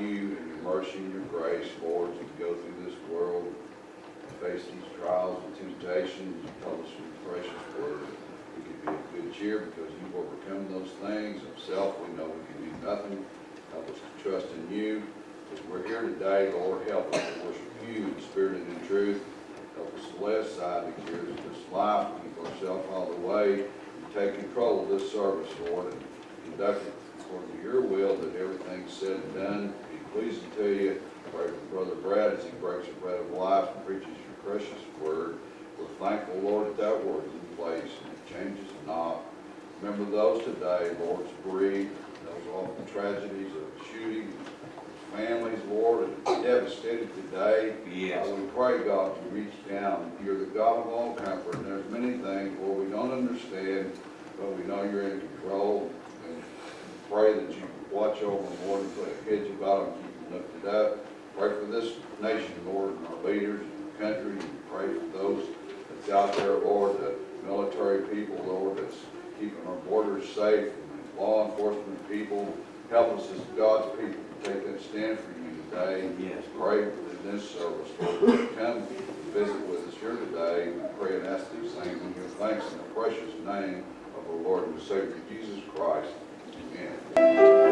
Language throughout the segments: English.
you and your mercy and your grace, Lord, as we go through this world, and face these trials and temptations, you tell us your precious word, we can be of good cheer because you've overcome those things. Of self, we know we can do nothing. Help us to trust in you. As we're here today, Lord, help us to worship you in spirit and in truth. Help us to lay aside the cares of this life, keep ourselves of the way, and take control of this service, Lord, and conduct it according to your will, that everything's said and done be pleasing to you. Pray for Brother Brad as he breaks the bread of life and preaches your precious word. We're thankful, Lord, that that word is in place and it changes not. Remember those today, Lord, to bereaved, those awful tragedies of shooting, families, Lord, are devastated today. Yes. Uh, We pray, God, you reach down. You're the God of all comfort, and there's many things, Lord, we don't understand, but we know you're in control. And pray that you watch over them, Lord, and put a hedge about them, keep them lifted up. Pray for this nation, Lord, and our leaders, and our country, and pray for those that's out there, Lord, the military people, Lord, that's keeping our borders safe, and law enforcement people. Help us as God's people to take that stand for you today. Yes. Pray in this service, Lord, come visit with us here today. We pray and ask these things in your thanks in the precious name of our Lord and Savior Jesus Christ. Thank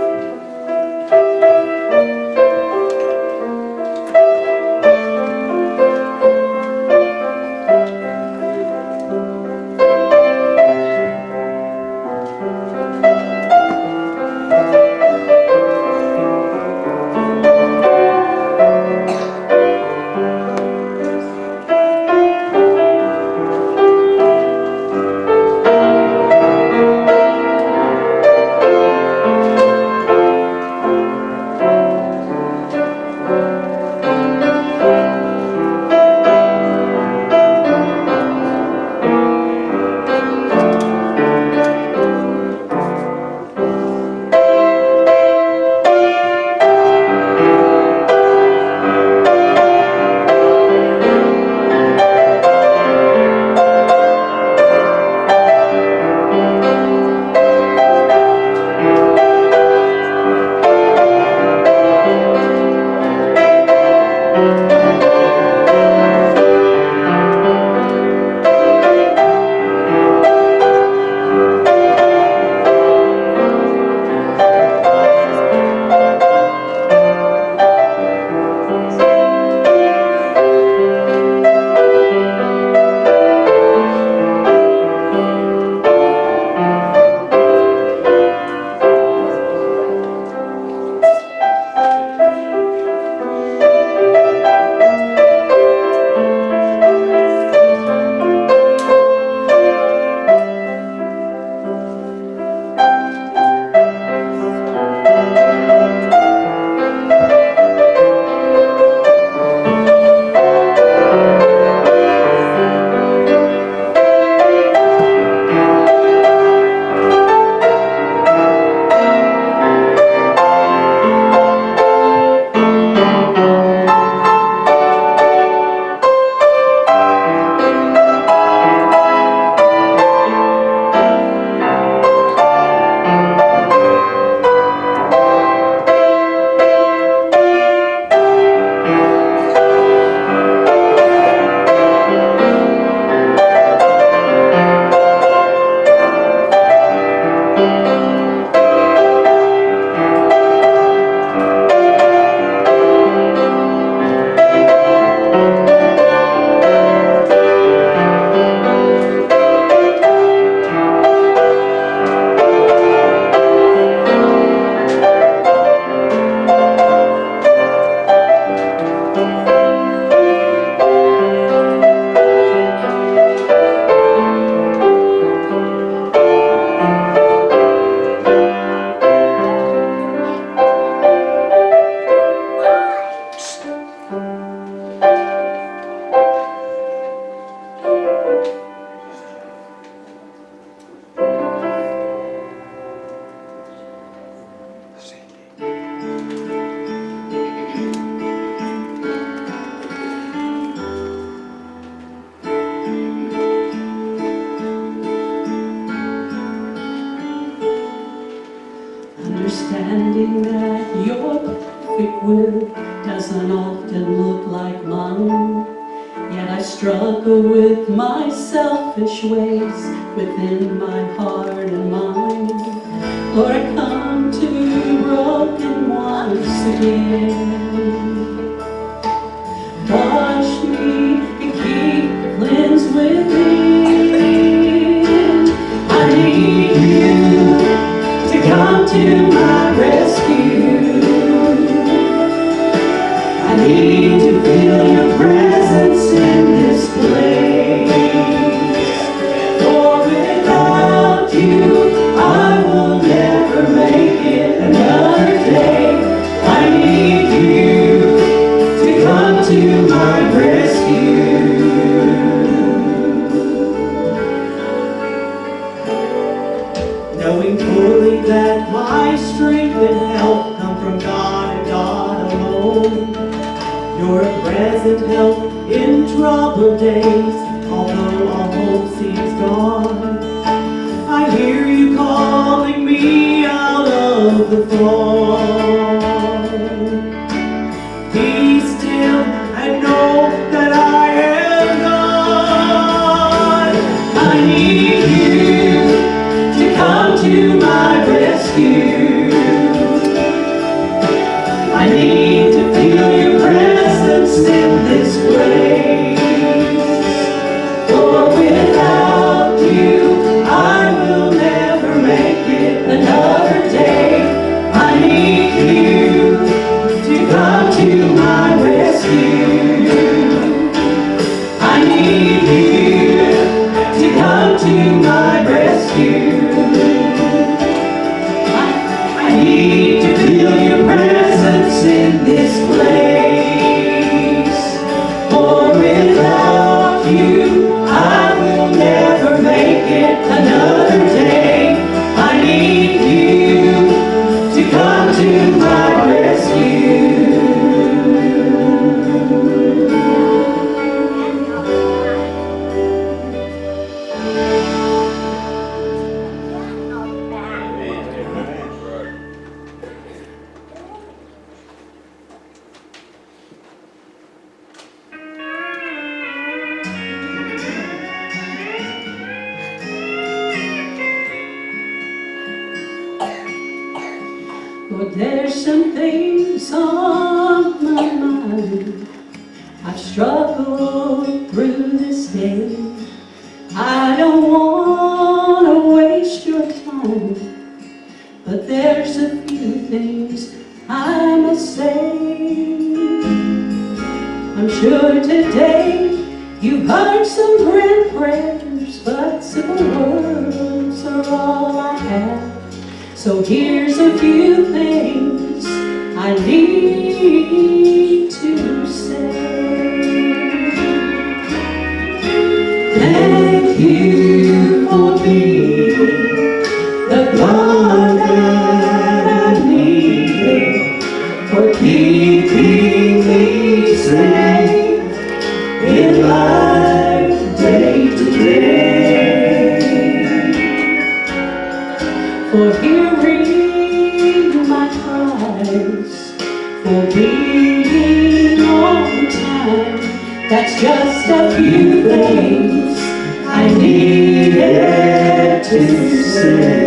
needed to say.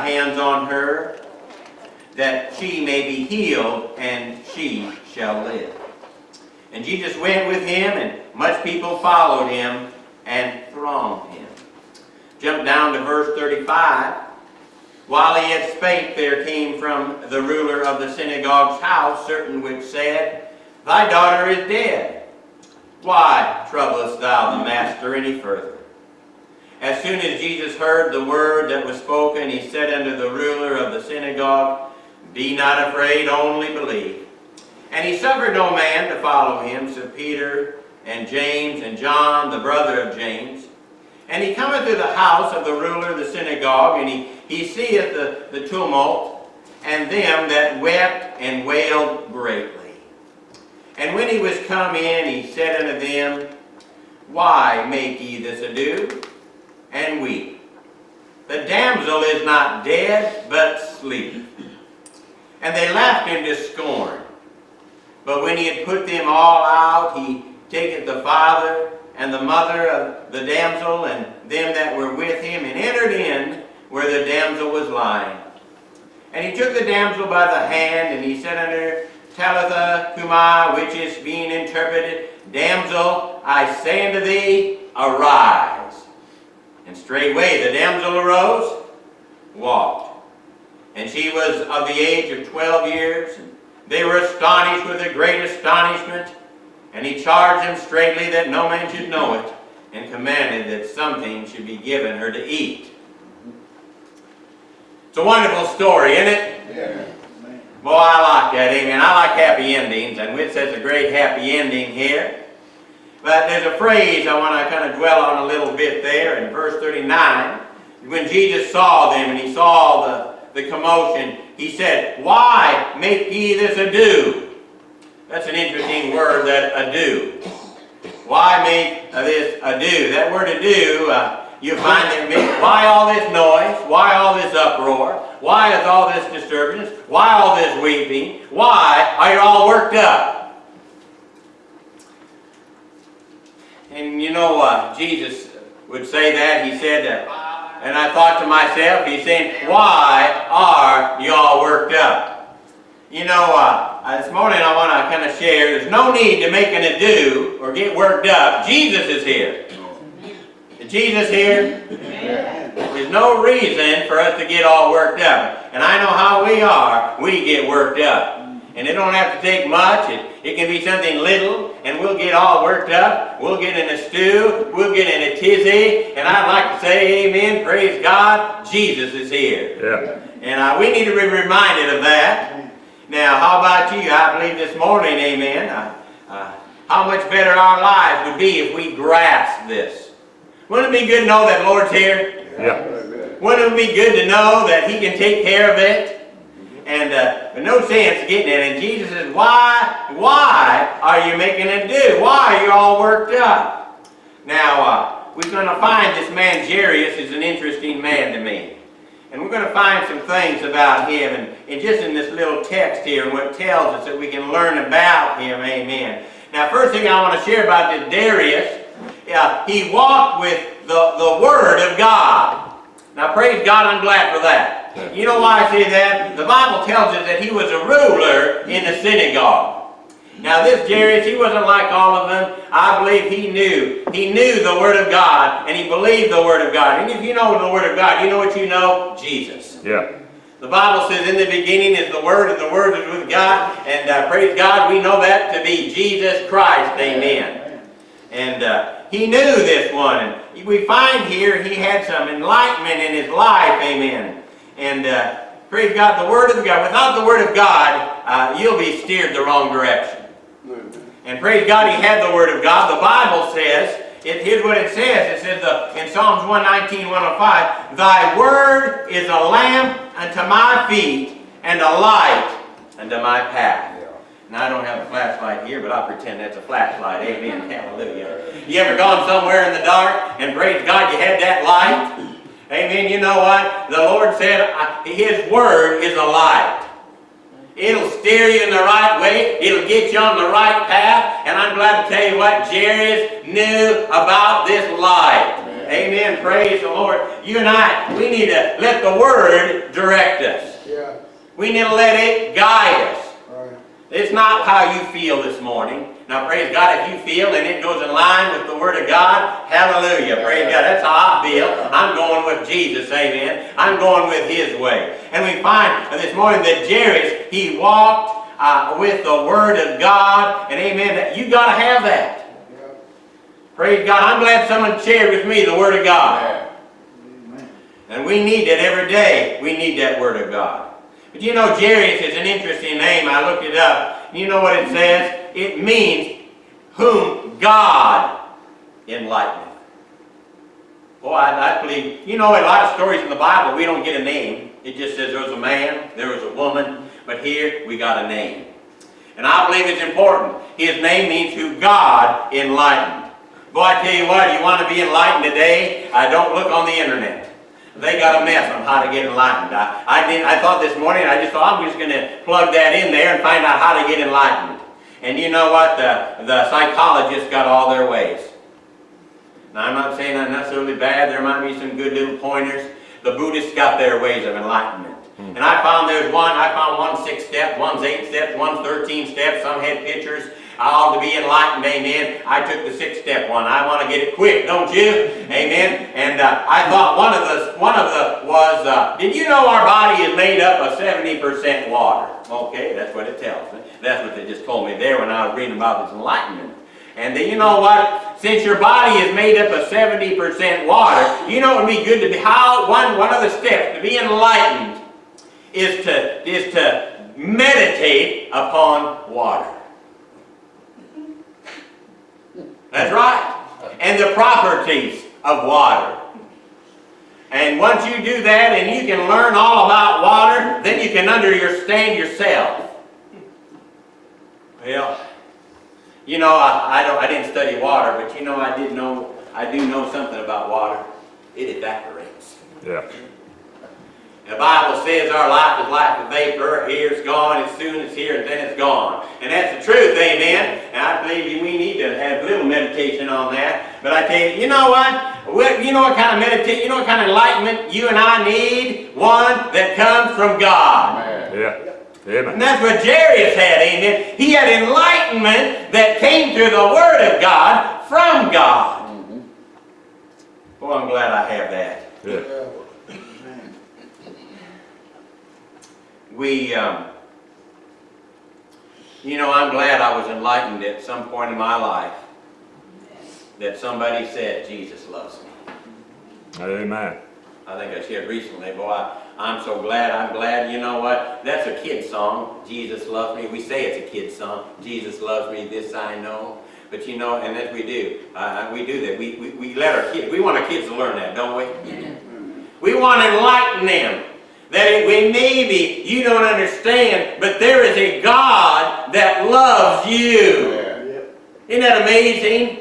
And hands on her, that she may be healed, and she shall live. And Jesus went with him, and much people followed him and thronged him. Jump down to verse 35. While he yet spake, there came from the ruler of the synagogue's house certain which said, Thy daughter is dead. Why troublest thou the master any further? As soon as Jesus heard the word that was spoken, he said unto the ruler of the synagogue, Be not afraid, only believe. And he suffered no man to follow him, so Peter and James and John, the brother of James. And he cometh to the house of the ruler of the synagogue, and he, he seeth the, the tumult, and them that wept and wailed greatly. And when he was come in, he said unto them, Why make ye this ado, and weep? The damsel is not dead, but sleep. And they laughed him to scorn. But when he had put them all out, he taketh the father and the mother of the damsel and them that were with him, and entered in where the damsel was lying. And he took the damsel by the hand, and he said unto her, Talitha cumi, which is being interpreted, Damsel, I say unto thee, arise. And straightway the damsel arose, walked. And she was of the age of twelve years, and they were astonished with a great astonishment. And he charged them straitly that no man should know it, and commanded that something should be given her to eat. It's a wonderful story, isn't it? Yeah. Boy, I like that, amen. I like happy endings, and Witz has a great happy ending here. But there's a phrase I want to kind of dwell on a little bit there in verse 39. When Jesus saw them and he saw the, the commotion, he said, Why make ye this ado? That's an interesting word, that ado. Why make this ado? That word ado, uh, you find that means, why all this noise? Why all this uproar? Why is all this disturbance? Why all this weeping? Why are you all worked up? And you know, uh, Jesus would say that. He said, uh, and I thought to myself, he's saying, why are you all worked up? You know, uh, this morning I want to kind of share, there's no need to make an ado or get worked up. Jesus is here. Is Jesus here? There's no reason for us to get all worked up. And I know how we are. We get worked up. And it don't have to take much. It, it can be something little, and we'll get all worked up. We'll get in a stew. We'll get in a tizzy. And I'd like to say, amen, praise God, Jesus is here. Yeah. And uh, we need to be reminded of that. Now, how about you? I believe this morning, amen, uh, uh, how much better our lives would be if we grasped this. Wouldn't it be good to know that Lord's here? Yeah. Wouldn't it be good to know that He can take care of it? And uh, but no sense getting it. And Jesus says, why, why are you making it do? Why are you all worked up? Now, uh, we're going to find this man Jairus is an interesting man to me. And we're going to find some things about him, and, and just in this little text here, and what tells us that we can learn about him, amen. Now, first thing I want to share about this Jairus, uh, he walked with the, the Word of God. Now praise God, I'm glad for that. You know why I say that? The Bible tells us that he was a ruler in the synagogue. Now this Jairus, he wasn't like all of them. I believe he knew. He knew the Word of God, and he believed the Word of God. And if you know the Word of God, you know what you know? Jesus. Yeah. The Bible says, in the beginning is the Word, and the Word is with God. And uh, praise God, we know that to be Jesus Christ. Amen. And uh, he knew this one. And we find here he had some enlightenment in his life. Amen. And uh, praise God, the Word of God. Without the Word of God, uh, you'll be steered the wrong direction. And praise God, he had the Word of God. The Bible says, it, here's what it says. It says the, in Psalms 119, 105, Thy Word is a lamp unto my feet and a light unto my path. Now, I don't have a flashlight here, but I'll pretend that's a flashlight. Amen. Hallelujah. You ever gone somewhere in the dark and praise God you had that light? Amen. You know what? The Lord said His Word is a light. It'll steer you in the right way. It'll get you on the right path. And I'm glad to tell you what Jairus knew about this light. Amen. Praise the Lord. You and I, we need to let the Word direct us. Yeah, We need to let it guide us. right. It's not how you feel this morning. Now, praise God, if you feel and it goes in line with the Word of God, hallelujah. Praise God. That's how I feel. I'm going with Jesus, amen. I'm going with His way. And we find this morning that Jairus, he walked uh, with the Word of God, and amen. That You got to have that. Praise God. I'm glad someone shared with me the Word of God. Amen. And we need it every day. We need that Word of God. But you know, Jairus is an interesting name. I looked it up. You know what it says? It means whom God enlighteneth. Boy, I, I believe, you know, a lot of stories in the Bible, we don't get a name. It just says there was a man, there was a woman, but here we got a name. And I believe it's important. His name means who God enlightened. Boy, I tell you what, you want to be enlightened today, I don't look on the internet. They got a mess on how to get enlightened. I, I, did, I thought this morning, I just thought I'm just going to plug that in there and find out how to get enlightened. And you know what? The, the psychologists got all their ways. Now, I'm not saying I'm necessarily bad. There might be some good little pointers. The Buddhists got their ways of enlightenment. Hmm. And I found there's one, I found one six step, one's eight steps, one's 13 steps. Some had pictures. All to be enlightened, amen. I took the six step one. I want to get it quick, don't you? Amen. And uh, I thought one of the, one of the was, uh, did you know our body is made up of 70% water? Okay, that's what it tells me. That's what they just told me there when I was reading about this enlightenment. And then you know what? Since your body is made up of 70% water, you know it would be good to be, how, one, one of the steps to be enlightened is to, is to meditate upon water. That's right. And the properties of water. And once you do that and you can learn all about water, then you can understand yourself. Well, you know, I, I, don't, I didn't study water, but you know, I did know, I do know something about water. It evaporates. Yeah. The Bible says our life is like a vapor. Here it's gone, as soon as here, and then it's gone. And that's the truth, amen. And I believe we need to have a little meditation on that. But I tell you, you know what? What- You know what kind of meditation, you know what kind of enlightenment you and I need? One that comes from God. Amen. Yeah. Amen. And that's what Jairus had, amen. He had enlightenment that came through the Word of God from God. Mhm. Boy, I'm glad I have that. Yeah. Yeah. Amen. We, um, you know, I'm glad I was enlightened at some point in my life that somebody said, Jesus loves me. Amen. I think I shared recently, boy, I, I'm so glad, I'm glad, you know what? That's a kid song, Jesus loves me. We say it's a kid song, Jesus loves me, this I know. But you know, and as we do, uh, we do that. We, we, we let our kids, we want our kids to learn that, don't we? We want to enlighten them. That it, we maybe you don't understand, but there is a God that loves you. Yeah. Isn't that amazing?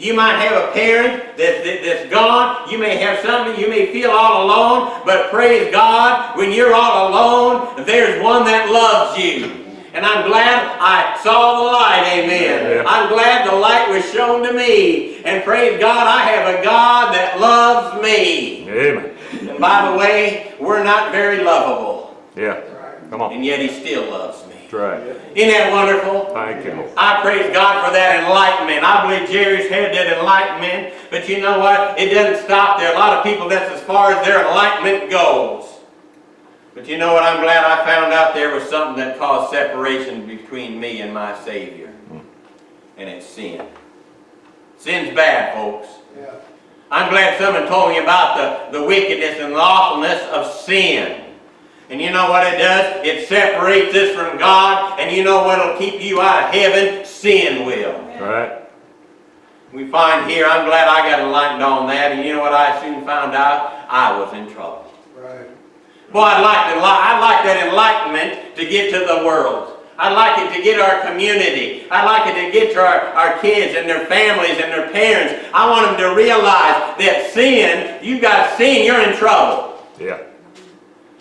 You might have a parent that, that, that's gone. You may have something. You may feel all alone. But praise God, when you're all alone, there's one that loves you. And I'm glad I saw the light, amen. I'm glad the light was shown to me. And praise God, I have a God that loves me. Amen. And by the way, we're not very lovable. Yeah. Come on. And yet he still loves me. That's right. Isn't that wonderful? Thank you, I praise God for that enlightenment. I believe Jairus had that enlightenment. But you know what? It doesn't stop there. A lot of people, that's as far as their enlightenment goes. But you know what? I'm glad I found out there was something that caused separation between me and my Savior. Hmm. And it's sin. Sin's bad, folks. Yeah. I'm glad someone told me about the, the wickedness and the awfulness of sin. And you know what it does? It separates us from God. And you know what will keep you out of heaven? Sin will. Right? We find here, I'm glad I got enlightened on that. And you know what I soon found out? I was in trouble. Right. Boy, I'd like, to, I'd like that enlightenment to get to the world. I'd like it to get our community. I'd like it to get to our, our kids and their families and their parents. I want them to realize that sin, you've got sin, you're in trouble. Yeah.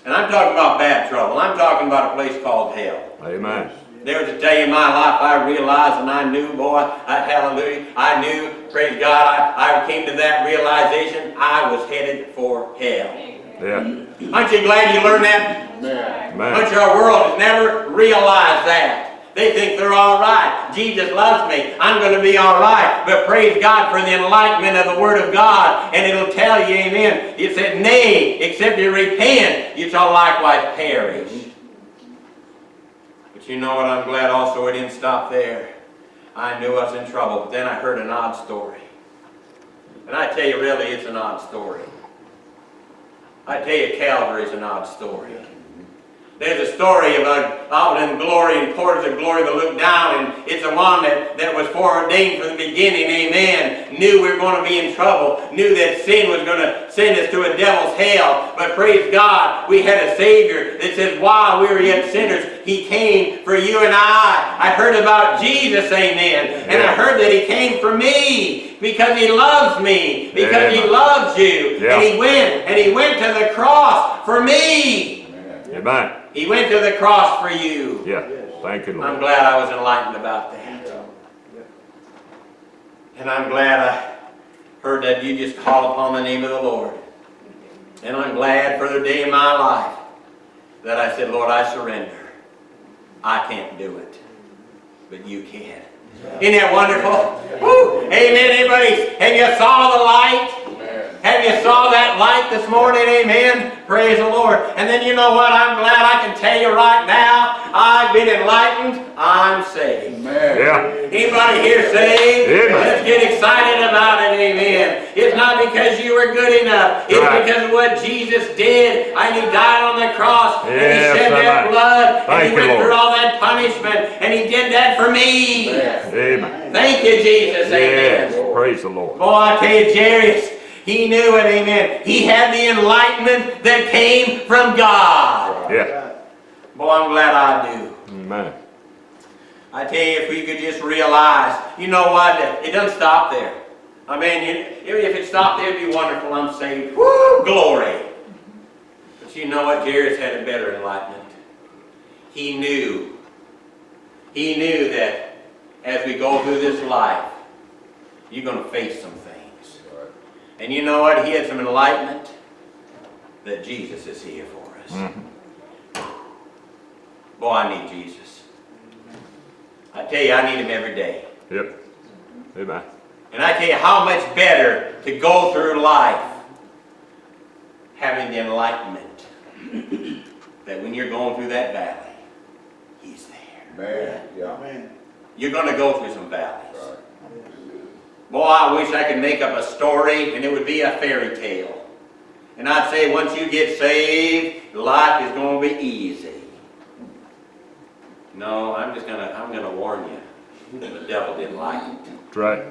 And I'm talking about bad trouble. I'm talking about a place called hell. Amen. There was a day in my life I realized and I knew, boy, I, hallelujah, I knew, praise God, I, I came to that realization I was headed for hell. Yeah. Aren't you glad you learned that? Amen. Amen. Much of our world has never realized that. They think they're all right. Jesus loves me. I'm going to be all right. But praise God for the enlightenment of the Word of God. And it'll tell you, amen. It said, Nay, except you repent, you shall likewise perish. But you know what? I'm glad also it didn't stop there. I knew I was in trouble. But then I heard an odd story. And I tell you, really, it's an odd story. I tell you, Calvary's an odd story. There's a story about out in glory and portals of glory that look down, and it's the one that, that was foreordained from the beginning, amen. Knew we were going to be in trouble, knew that sin was going to send us to a devil's hell. But praise God, we had a Savior that says, while we were yet sinners, He came for you and I. I heard about Jesus, amen. And I heard that He came for me because He loves me, because He loves you. Yeah. And He went, and He went to the cross for me. Amen. He went to the cross for you. Yeah. Thank you, Lord. I'm glad I was enlightened about that. And I'm glad I heard that you just call upon the name of the Lord. And I'm glad for the day in my life that I said, Lord, I surrender. I can't do it, but you can. Isn't that wonderful? Woo! Amen. Anybody, have you saw the light? Amen. Have you saw that light this morning? Amen. Praise the Lord. And then you know what? I'm glad I can tell you right now, I've been enlightened. I'm saved. Amen. Yeah. Anybody here saved? Amen. Let's get excited about it, amen. It's not because you were good enough. It's Right. because of what Jesus did. And He died on the cross. and He Yes, shed that amen. blood. and He went Lord. through all that punishment. And He did that for me. Amen. Amen. Thank you, Jesus. Yes. Amen. Praise the Lord. Boy, I tell you, Jairus, he knew it, amen. He had the enlightenment that came from God. Yeah. Boy, I'm glad I do. Amen. I tell you, if we could just realize, you know what, it doesn't stop there. I mean, if it stopped there, it'd be wonderful. I'm saved. Woo, glory. But you know what? Jairus had a better enlightenment. He knew. He knew that as we go through this life, you're going to face some things. Right. And you know what? He had some enlightenment that Jesus is here for us. Mhm. Boy, I need Jesus. I tell you, I need him every day. Yep. Amen. And I tell you how much better to go through life having the enlightenment that when you're going through that valley, he's there. Amen. Yeah. Amen. You're going to go through some valleys. Right. Boy, I wish I could make up a story and it would be a fairy tale. And I'd say once you get saved, life is going to be easy. No, I'm just going to, I'm going to warn you. The devil didn't like it. Right.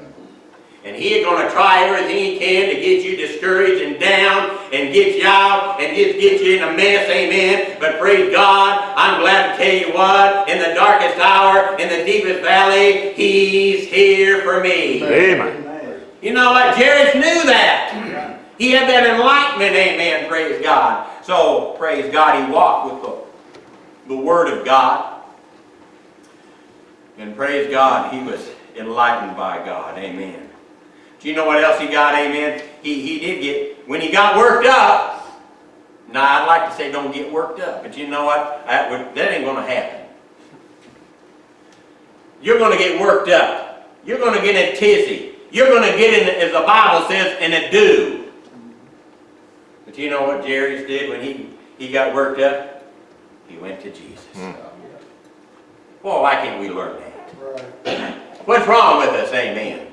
And he's going to try everything he can to get you discouraged and down and get you out and just get you in a mess, amen. But praise God, I'm glad to tell you what, in the darkest hour, in the deepest valley, he's here for me. Amen. You know what? Jairus knew that. He had that enlightenment, amen, praise God. So, praise God, he walked with the, the Word of God. And praise God, he was enlightened by God, amen. Do you know what else he got, amen? He, he did get, when he got worked up, Now, I'd like to say don't get worked up, but you know what? That, would, that ain't gonna happen. You're gonna get worked up. You're gonna get in a tizzy. You're gonna get in, as the Bible says, in a do. But you know what Jairus did when he, he got worked up? He went to Jesus. Hmm. Well, why can't we learn that? What's wrong with us? Amen.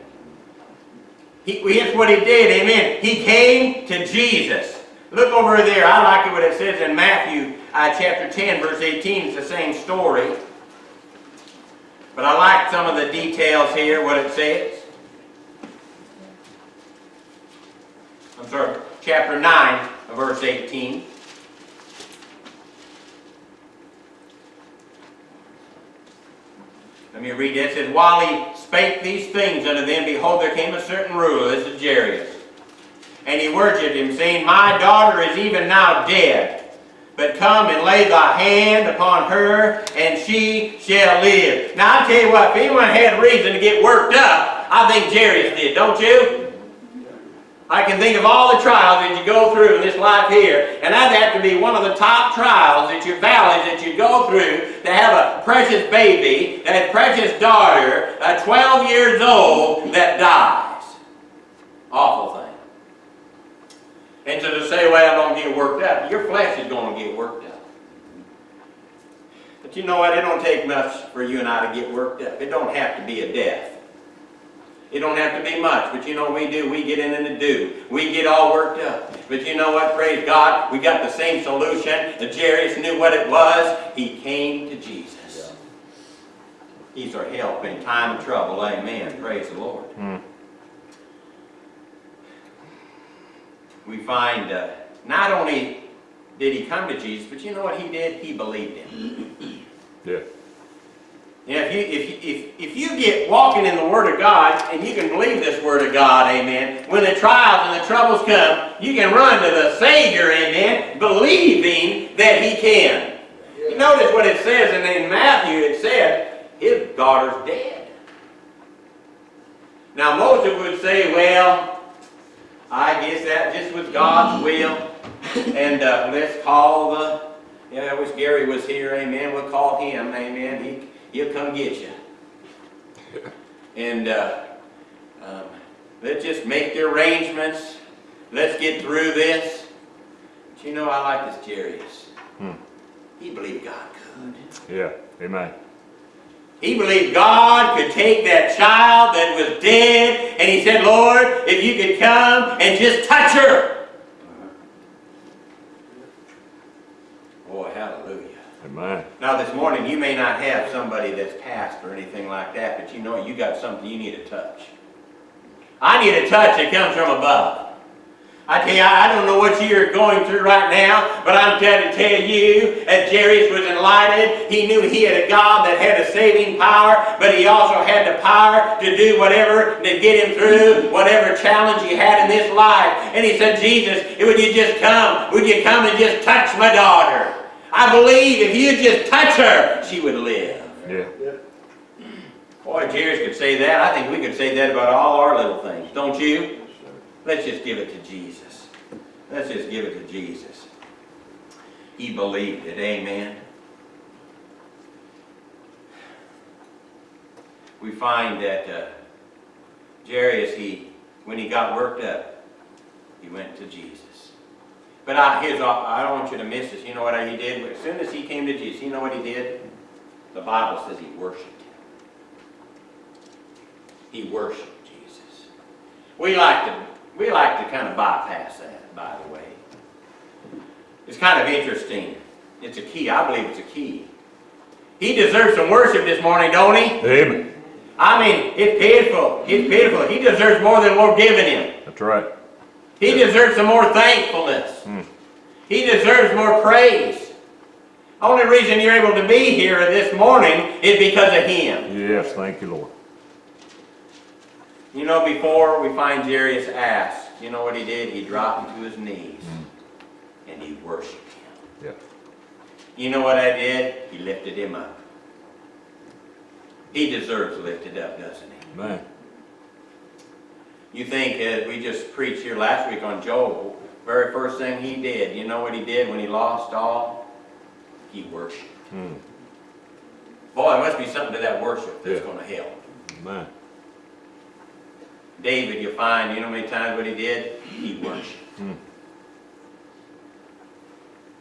He, here's what he did. Amen. He came to Jesus. Look over there. I like it what it says in Matthew uh, chapter 10, verse 18. It's the same story. But I like some of the details here, what it says. I'm sorry, chapter 9, verse 18. Let me read this. It says, While he spake these things unto them, behold, there came a certain ruler, this is Jairus. And he worshipped him, saying, My daughter is even now dead. But come and lay thy hand upon her, and she shall live. Now, I tell you what, if anyone had reason to get worked up, I think Jairus did, don't you? I can think of all the trials that you go through in this life here, and that'd have to be one of the top trials that you valleys that you go through to have a precious baby, that precious daughter, uh, 12 years old, that dies. Awful thing. And so to say, well, i don't get worked up, your flesh is going to get worked up. But you know what? It don't take much for you and I to get worked up. It don't have to be a death. It don't have to be much, but you know what we do? We get in and the do. We get all worked up. But you know what? Praise God, we got the same solution. The Jairus knew what it was. He came to Jesus. He's our help in time of trouble. Amen. Praise the Lord. Hmm. We find uh, not only did he come to Jesus, but you know what he did? He believed him. Yeah. Know, if you, if, if, if you get walking in the Word of God, and you can believe this Word of God, amen, when the trials and the troubles come, you can run to the Savior, amen, believing that He can. You notice what it says in, in Matthew, it said, his daughter's dead. Now, most of would say, well, I guess that just was God's will, and uh, let's call the, yeah, I wish Gary was here, amen, we'll call him, amen, he, he'll come get you. And uh, um, let's just make the arrangements, let's get through this. But you know, I like this Jairus. Hmm. He believed God could. Yeah. Amen. He believed God could take that child that was dead, and he said, Lord, if you could come and just touch her. Boy, hallelujah. Amen. Now this morning, you may not have somebody that's passed or anything like that, but you know you got something you need to touch. I need a touch that comes from above. I tell you, I don't know what you're going through right now, but I'm trying to tell you that Jairus was enlightened. He knew he had a God that had a saving power, but he also had the power to do whatever to get him through whatever challenge he had in this life. And he said, Jesus, would you just come? Would you come and just touch my daughter? I believe if you just touch her, she would live. Yeah. Boy, Jairus could say that. I think we could say that about all our little things, don't you? Let's just give it to Jesus. Let's just give it to Jesus. He believed it, amen. We find that uh, Jairus, he, when he got worked up, he went to Jesus. But all- I don't want you to miss this. You know what he did? As soon as he came to Jesus, you know what he did? The Bible says he worshiped him. He worshiped Jesus. We like to we like to kind of bypass that, by the way. It's kind of interesting. It's a key. I believe it's a key. He deserves some worship this morning, don't he? Amen. I mean, it's pitiful. It's pitiful. He deserves more than we're giving him. That's right. He deserves some more thankfulness. Hmm. He deserves more praise. Only reason you're able to be here this morning is because of him. Yes. Thank you, Lord. You know, before we find Jairus asked, you know what he did? He dropped to his knees and he worshiped him. Yeah. You know what I did? He lifted him up. He deserves lifted up, doesn't he? Amen. You think, as we just preached here last week on Job, very first thing he did, you know what he did when he lost all? He worshiped. Hmm. Boy, there must be something to that worship that's Yeah. gonna help. Amen. David, you find, you know how many times what he did? He worshiped. Hmm.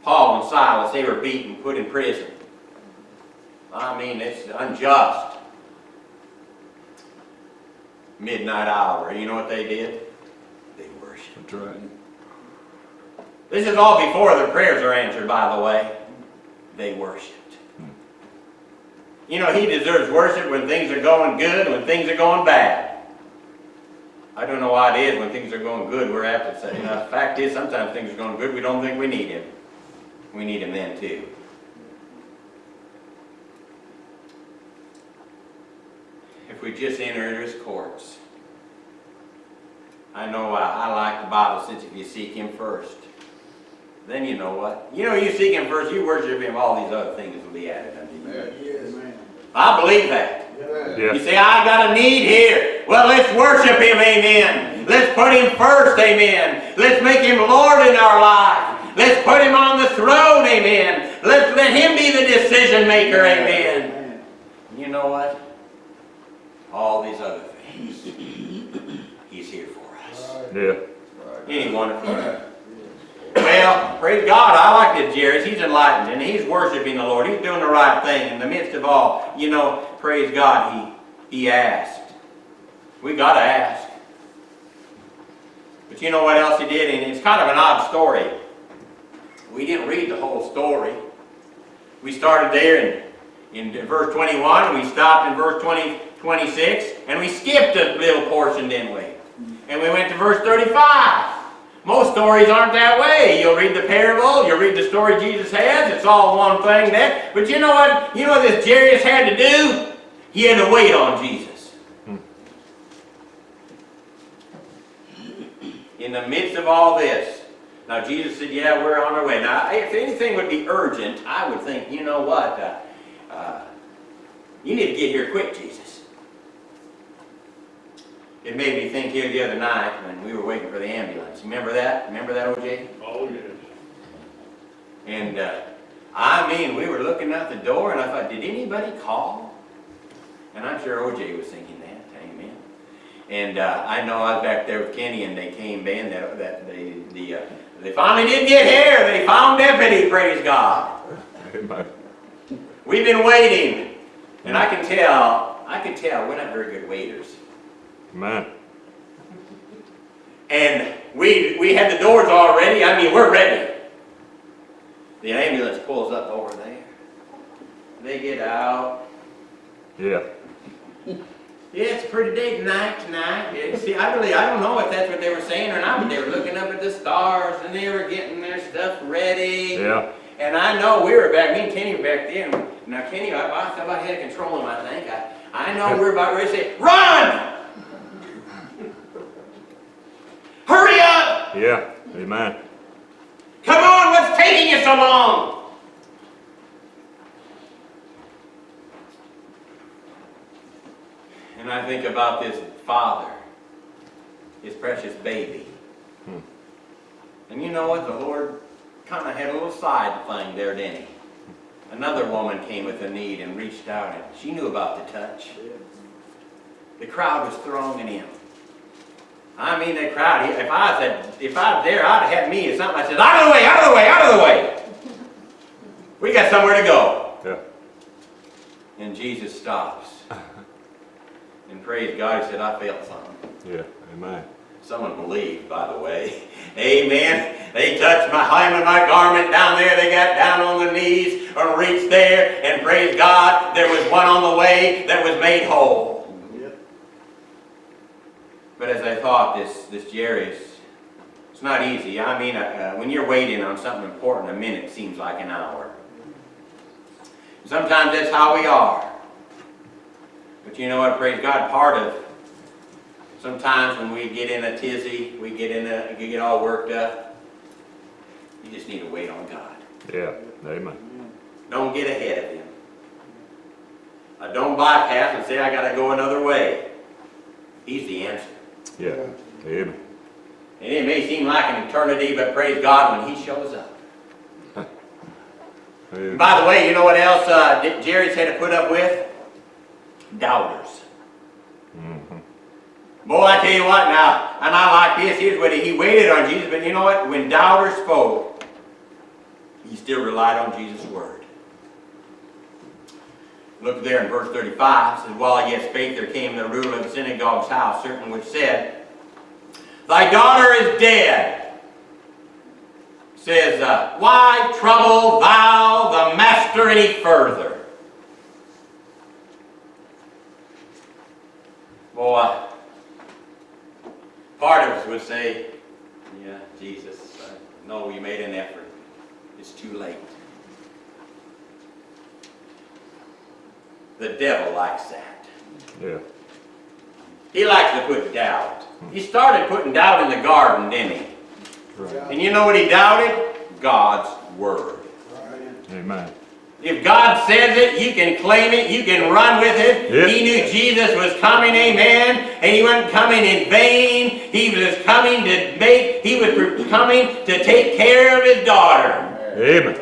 Paul and Silas, they were beaten, put in prison. I mean, it's unjust. Midnight hour, you know what they did? They worshiped. That's right. This is all before their prayers are answered, by the way. They worshiped. Hmm. You know, he deserves worship when things are going good, when things are going bad. I don't know why it is when things are going good, we're apt to say, you know, the fact is, sometimes things are going good, we don't think we need him. We need him then too. We just enter into his courts. I know I, I like the Bible since if you seek him first, then you know what? You know, you seek him first, you worship him, all these other things will be added unto you. Yes. I believe that. Amen. You Yeah. say, I got a need here. Well, let's worship him, amen. Let's put him first, amen. Let's make him Lord in our life. Let's put him on the throne, amen. Let's let him be the decision maker, amen. Amen. You know what? All these other things, he's here for us. Yeah. Right. Ain't he wonderful? Well, praise God, I like this Jairus. He's enlightened and he's worshiping the Lord. He's doing the right thing in the midst of all. You know, praise God, he, he asked. We got to ask. But you know what else he did? And it's kind of an odd story. We didn't read the whole story. We started there in, in verse 21, we stopped in verse 20, 26, and we skipped a little portion, didn't we? And we went to verse 35. Most stories aren't that way. You'll read the parable, you'll read the story Jesus has, it's all one thing there. But you know what? You know what this Jairus had to do? He had to wait on Jesus. In the midst of all this. Now Jesus said, yeah, we're on our way. Now, if anything would be urgent, I would think, you know what? Uh, uh, you need to get here quick, Jesus. It made me think here the other night when we were waiting for the ambulance. Remember that? Remember that, OJ? Oh, yes. And uh, I mean, we were looking out the door, and I thought, did anybody call? And I'm sure OJ was thinking that. Amen. And uh, I know I was back there with Kenny, and they came in. That that they the uh, they finally didn't get here. They found deputy. Praise God. Amen. We've been waiting, and I can tell. I can tell we're not very good waiters. Amen. And we, we had the doors all ready. I mean, we're ready. The ambulance pulls up over there. They get out. Yeah. Yeah, it's a pretty big night tonight. Yeah, see, I really, I don't know if that's what they were saying or not, but they were looking up at the stars and they were getting their stuff ready. Yeah. And I know we were back, me and Kenny were back then. Now, Kenny, I, I thought I had control of him, I think. I, I know we're about ready to say, run! Hurry up! Yeah. Amen. Come on, what's taking you so long? And I think about this father, his precious baby. Hmm. And you know what? The Lord kind of had a little side thing there, didn't he? Another woman came with a need and reached out, and she knew about the touch. The crowd was thronging in. I mean, the crowd, if I said, if I was there, I'd have had me or something. I said, out of the way, out of the way, out of the way. We got somewhere to go. Yeah. And Jesus stops. And praise God, he said, I felt something. Yeah. Amen. Someone believed, by the way. Amen. They touched my hem my garment down there. They got down on their knees or reached there. And praise God, there was one on the way that was made whole. But as I thought, this, this Jairus, it's not easy. I mean, uh, uh, when you're waiting on something important, a minute seems like an hour. Sometimes that's how we are. But you know what, praise God, part of, sometimes when we get in a tizzy, we get in a, we get all worked up, you just need to wait on God. Yeah. Amen. Don't get ahead of Him. Uh, don't bypass and say, I gotta go another way. He's the answer. Yeah. Amen. And it may seem like an eternity, but praise God when He shows up. Amen. By the way, you know what else uh, Jairus had to put up with? Doubters. Mhm. Boy, I tell you what now, and I like this, here's what he, he waited on Jesus, but you know what? When doubters spoke, he still relied on Jesus' word. Look there in verse 35, it says, While he yet spake, there came the ruler of the synagogue's house, certain which said, Thy daughter is dead. Says, uh, Why trouble thou the master any further? Boy, part of us would say, yeah, Jesus, I know you made an effort. It's too late. The devil likes that. Yeah. He likes to put doubt. He started putting doubt in the garden, didn't he? Right. And you know what he doubted? God's word. Amen. If God says it, you can claim it, you can run with it. Yep. He knew Jesus was coming, amen, and he wasn't coming in vain. He was coming to make, he was coming to take care of his daughter. Amen.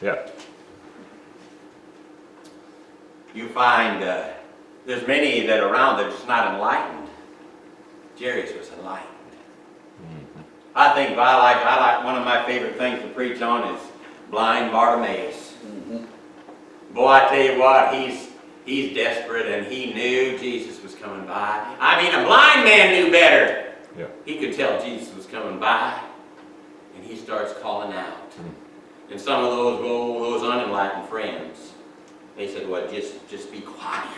Yeah. You find uh, there's many that are around that's not enlightened. Jairus was enlightened. Mm-hmm. I think I like, I like, one of my favorite things to preach on is blind Bartimaeus. Mm-hmm. Boy, I tell you what, he's, he's desperate and he knew Jesus was coming by. I mean, a blind man knew better. Yeah. He could tell Jesus was coming by and he starts calling out. Mm. And some of those, oh, those unenlightened friends, they said, well, just, just be quiet.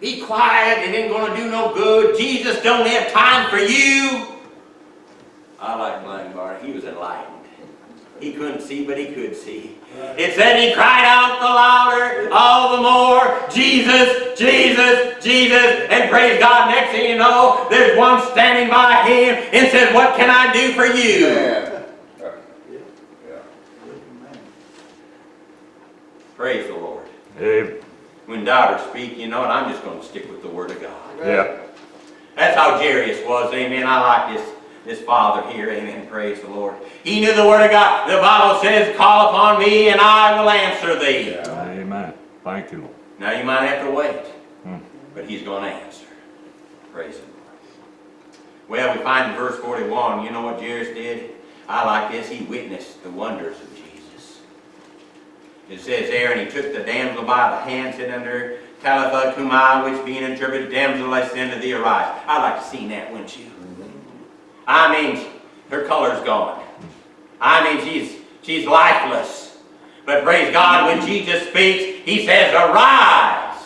Be quiet, it ain't gonna do no good. Jesus don't have time for you. I like blind Bart, he was enlightened. He couldn't see, but he could see. It said he cried out the louder, all the more, Jesus, Jesus, Jesus, and praise God, next thing you know, there's one standing by him and says, what can I do for you? Yeah. Yeah. Praise the Lord. Amen. When doubters speak, you know what, I'm just gonna stick with the Word of God. Yeah. That's how Jairus was, amen. I like this, this father here, amen. Praise the Lord. He knew the Word of God. The Bible says, call upon me and I will answer thee. Yeah. Amen. Thank you, Lord. Now you might have to wait, Hmm. but he's going to answer. Praise the Lord. Well, we find in verse 41, you know what Jairus did? I like this. He witnessed the wonders of Jesus. It says there, and he took the damsel by the hand, said unto her, Talitha cumi, which being interpreted, damsel, I say unto thee, arise. I'd like to see that, wouldn't you? I mean, her color's gone. I mean, she's, she's lifeless. But praise God, when Jesus speaks, he says, arise.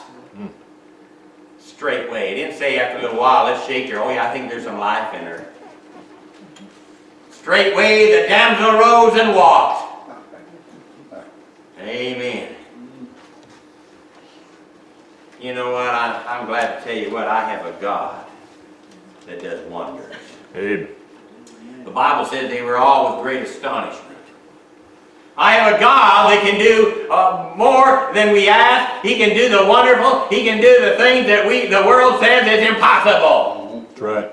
Straightway. He didn't say after a little while, let's shake her. Oh yeah, I think there's some life in her. Straightway the damsel rose and walked. Amen. You know what? I, I'm glad to tell you what. I have a God that does wonders. Amen. The Bible says they were all with great astonishment. I have a God that can do uh, more than we ask. He can do the wonderful. He can do the things that we, the world says is impossible. That's right.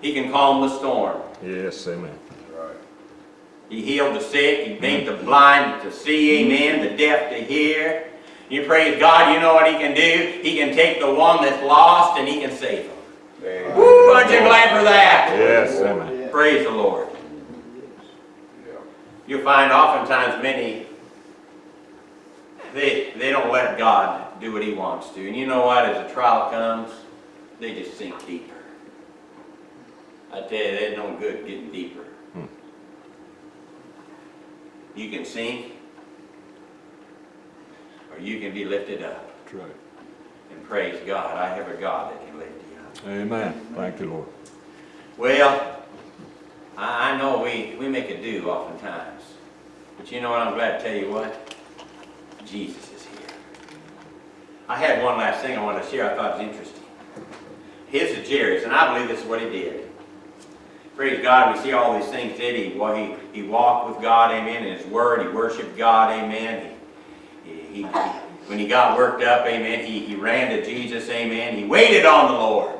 He can calm the storm. Yes, amen. Right. He healed the sick. He made the blind to see, amen, the deaf to hear. You praise God, you know what he can do? He can take the one that's lost and he can save them. Amen. Woo, aren't you glad for that? Yes, amen. Praise the Lord. You'll find oftentimes many, they, they don't let God do what he wants to. And you know what? As a trial comes, they just sink deeper. I tell you, there's no good getting deeper. You can sink, or you can be lifted up. That's right. And praise God, I have a God that can lift you up. Amen. Thank you, Lord. Well, I, I know we, we make a do oftentimes. But you know what? I'm glad to tell you what? Jesus is here. I had one last thing I wanted to share I thought was interesting. His is Jairus, and I believe this is what he did. Praise God, we see all these things did he? Well, he, he walked with God, amen, in his word, he worshiped God, amen. He, he, he, when he got worked up, amen, he, he ran to Jesus, amen. He waited on the Lord.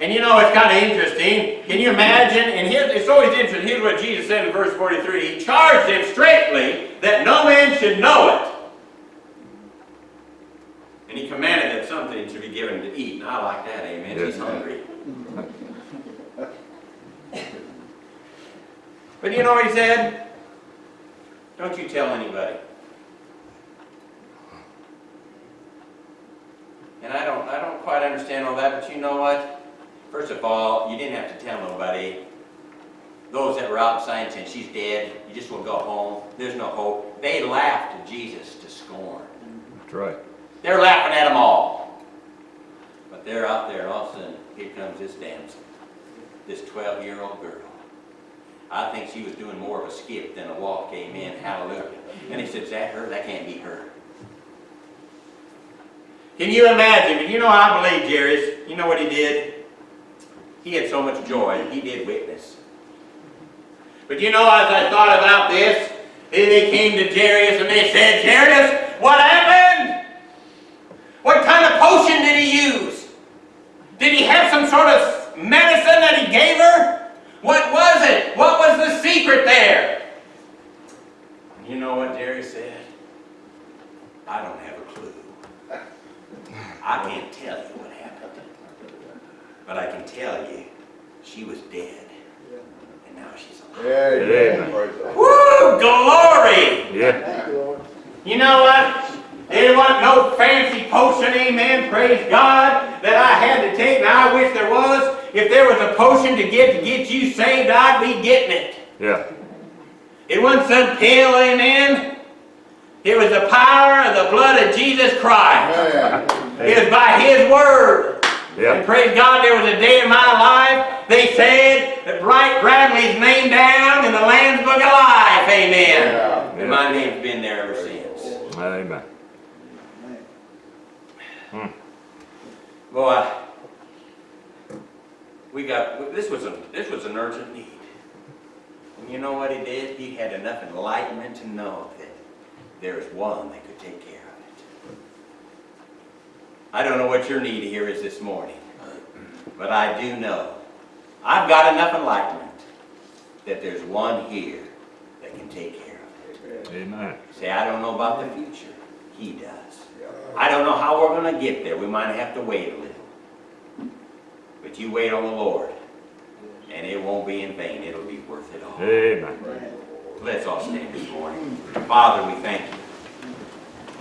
And you know, it's kind of interesting. Can you imagine? And here, it's always interesting. Here's what Jesus said in verse 43. He charged them straightly that no man should know it. And he commanded that something should be given to eat. And I like that, amen. Yes, He's hungry. But you know what he said? Don't you tell anybody. And I don't, I don't quite understand all that, but you know what? First of all, you didn't have to tell nobody. Those that were out saying, she's dead, you just will go home, there's no hope. They laughed at Jesus to scorn. That's right. They're laughing at them all. But they're out there, and all of a sudden, here comes this damsel, this 12-year-old girl. I think she was doing more of a skip than a walk, amen, hallelujah. And he said, is that her? That can't be her. Can you imagine? But you know, I believe Jairus, you know what he did? He had so much joy, he did witness. But you know, as I thought about this, then they came to Jairus and they said, Jairus, what happened? What kind of potion did he use? Did he have some sort of medicine that he gave her? What was it? What was the secret there? You know what Jairus said? I don't have a clue. I can't tell you what happened. But I can tell you, she was dead. And now she's alive. Amen. Praise the Lord. Woo! Glory! Yeah. You, You know what? There wasn't no fancy potion, amen, praise God, that I had to take, and I wish there was. If there was to get to get you saved, I'd be getting it. Yeah. It wasn't some pill, amen. It was the power of the blood of Jesus Christ. Amen. It was by His Word. And Yeah. praise God, there was a day in my life, they said that Bright Bradley's name down in the Lamb's Book of Life, amen. Yeah. And my name's been there ever since. Amen. Boy, we got, this was a, this was an urgent need. And you know what he did? He had enough enlightenment to know that there is one that could take care of it. I don't know what your need here is this morning, but I do know, I've got enough enlightenment that there's one here that can take care of it. Amen. Say, I don't know about the future. He does. I don't know how we're going to get there. We might have to wait a little. But you wait on the Lord, and it won't be in vain. It'll be worth it all. Amen. Let's all stand this morning. Father, we thank you.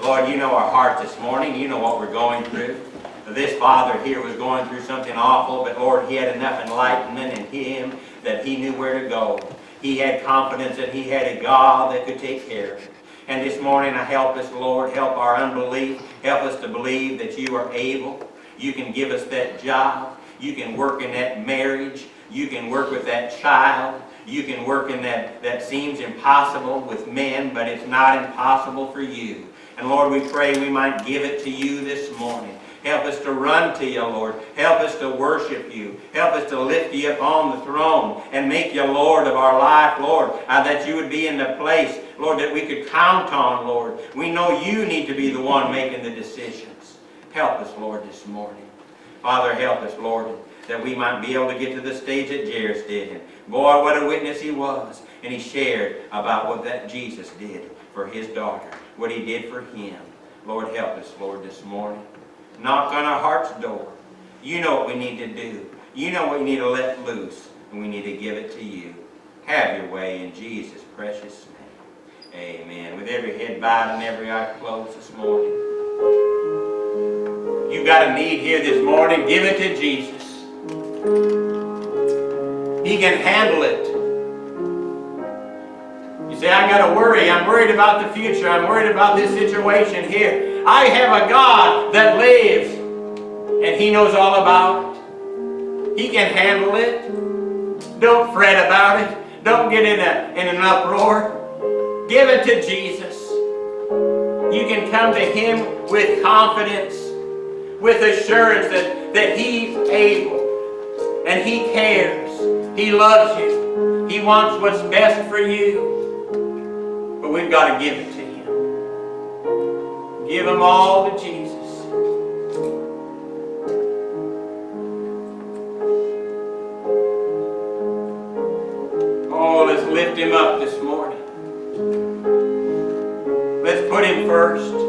Lord, you know our hearts this morning. You know what we're going through. This father here was going through something awful, but Lord, he had enough enlightenment in him that he knew where to go. He had confidence that he had a God that could take care of him. And this morning, I help us, Lord, help our unbelief. Help us to believe that you are able. You can give us that job. You can work in that marriage. You can work with that child. You can work in that that seems impossible with men, but it's not impossible for you. And Lord, we pray we might give it to you this morning. Help us to run to you, Lord. Help us to worship you. Help us to lift you up on the throne and make you Lord of our life, Lord. Uh, that you would be in the place, Lord, that we could count on, Lord. We know you need to be the one making the decisions. Help us, Lord, this morning. Father, help us, Lord, that we might be able to get to the stage that Jairus did. And boy, what a witness he was. And he shared about what that Jesus did for his daughter, what he did for him. Lord, help us, Lord, this morning. Knock on our heart's door. You know what we need to do. You know what we need to let loose, and we need to give it to you. Have your way in Jesus' precious name. Amen. With every head bowed and every eye closed this morning. You got a need here this morning, give it to Jesus. He can handle it. You say, I got to worry. I'm worried about the future. I'm worried about this situation here. I have a God that lives, and He knows all about it. He can handle it. Don't fret about it. Don't get in, a, in an uproar. Give it to Jesus. You can come to Him with confidence, with assurance that, that He's able and He cares. He loves you. He wants what's best for you. But we've got to give it to Him. Give Him all to Jesus. Oh, let's lift Him up this morning. Let's put Him first.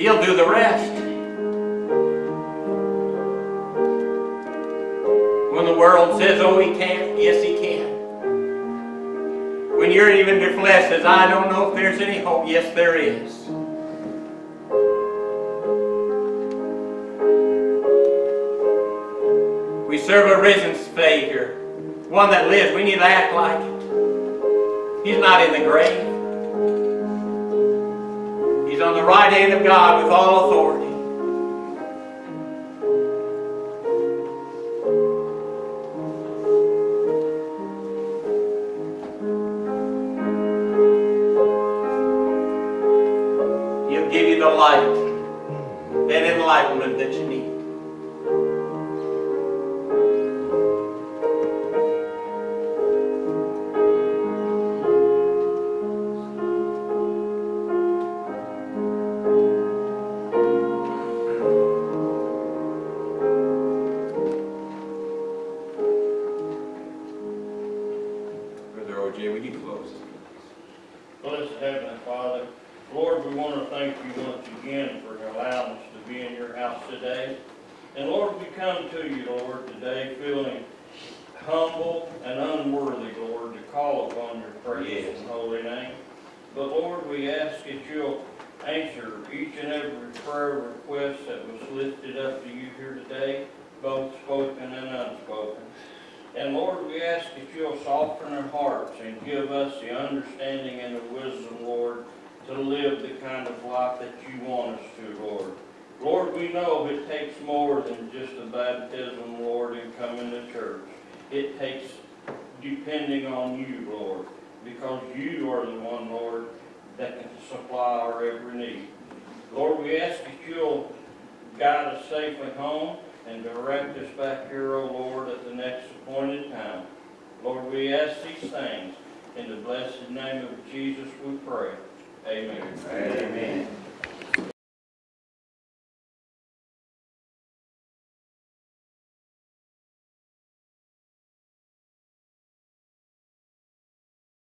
He'll do the rest. When the world says, oh, he can't, yes, he can. When you're even your flesh says, I don't know if there's any hope, yes, there is. We serve a risen Savior, one that lives. We need to act like it. He's not in the grave on the right hand of God with all authority.